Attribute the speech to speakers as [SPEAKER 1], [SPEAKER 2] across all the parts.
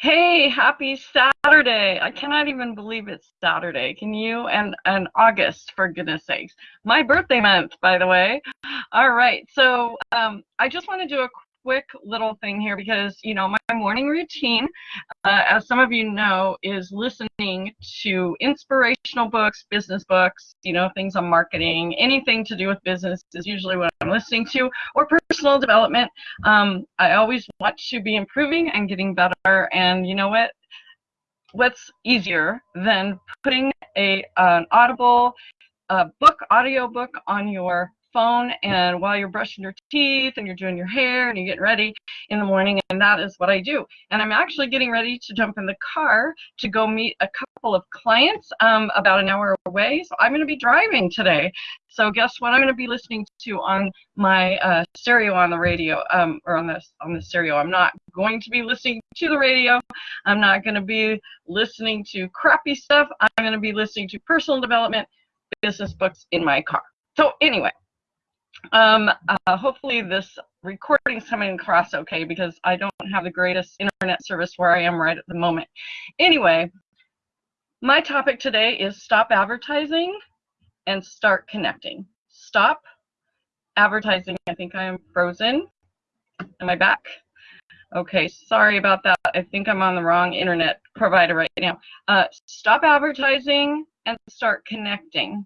[SPEAKER 1] Hey, happy Saturday. I cannot even believe it's Saturday. Can you? And, and August, for goodness sakes. My birthday month, by the way. All right. So um, I just want to do a quick little thing here because, you know, my morning routine, uh, as some of you know, is listening to inspirational books, business books, you know, things on marketing, anything to do with business is usually what I'm listening to, or personal development. Um, I always want to be improving and getting better, and you know what? What's easier than putting a an Audible uh, book, audio book on your phone and while you're brushing your teeth and you're doing your hair and you're getting ready in the morning and that is what I do. And I'm actually getting ready to jump in the car to go meet a couple of clients um, about an hour away. So I'm going to be driving today. So guess what I'm going to be listening to on my uh, stereo on the radio um, or on this on the stereo. I'm not going to be listening to the radio. I'm not going to be listening to crappy stuff. I'm going to be listening to personal development business books in my car. So anyway um, uh, hopefully this recording is coming across okay because I don't have the greatest internet service where I am right at the moment. Anyway, my topic today is stop advertising and start connecting. Stop advertising. I think I am frozen. Am I back? Okay, sorry about that. I think I'm on the wrong internet provider right now. Uh, stop advertising and start connecting.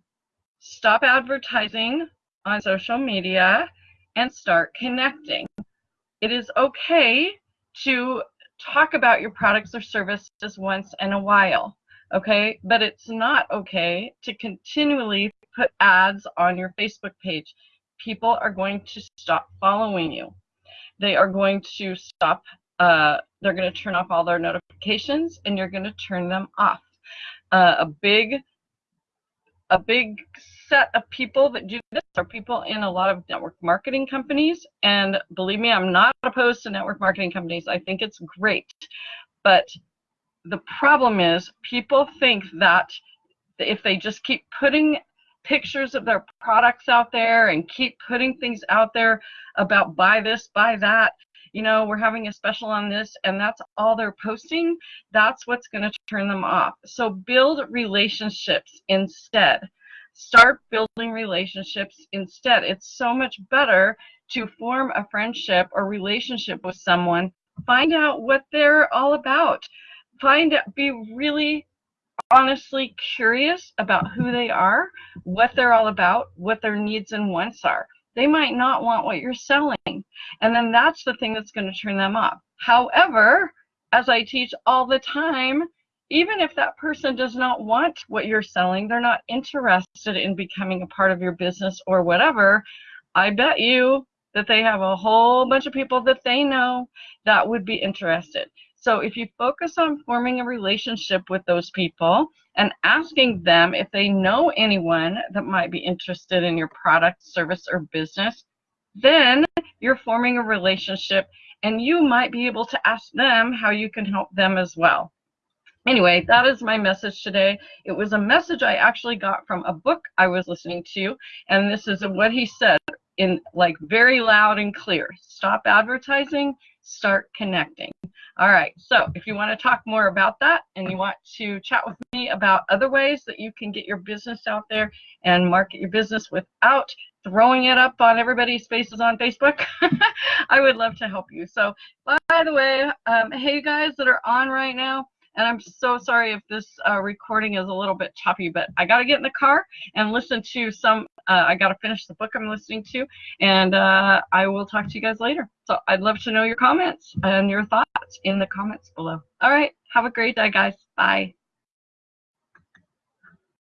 [SPEAKER 1] Stop advertising on social media and start connecting. It is okay to talk about your products or services once in a while, okay? But it's not okay to continually put ads on your Facebook page. People are going to stop following you. They are going to stop, uh, they're going to turn off all their notifications and you're going to turn them off. Uh, a big, a big set of people that do this are people in a lot of network marketing companies. And believe me, I'm not opposed to network marketing companies. I think it's great. But the problem is people think that if they just keep putting pictures of their products out there and keep putting things out there about buy this, buy that, you know, we're having a special on this, and that's all they're posting, that's what's going to turn them off. So build relationships instead. Start building relationships instead. It's so much better to form a friendship or relationship with someone. Find out what they're all about. Find out, be really honestly curious about who they are, what they're all about, what their needs and wants are. They might not want what you're selling. And then that's the thing that's going to turn them off. However, as I teach all the time, even if that person does not want what you're selling, they're not interested in becoming a part of your business or whatever, I bet you that they have a whole bunch of people that they know that would be interested. So if you focus on forming a relationship with those people and asking them if they know anyone that might be interested in your product, service, or business, then you're forming a relationship and you might be able to ask them how you can help them as well anyway, that is my message today. It was a message I actually got from a book I was listening to, and this is what he said in like very loud and clear. Stop advertising, start connecting. All right, so if you want to talk more about that and you want to chat with me about other ways that you can get your business out there and market your business without throwing it up on everybody's faces on Facebook, I would love to help you. So, by the way, um, hey guys that are on right now, and I'm so sorry if this uh, recording is a little bit choppy, but I got to get in the car and listen to some, uh, I got to finish the book I'm listening to, and uh, I will talk to you guys later. So I'd love to know your comments and your thoughts in the comments below. All right, have a great day, guys. Bye.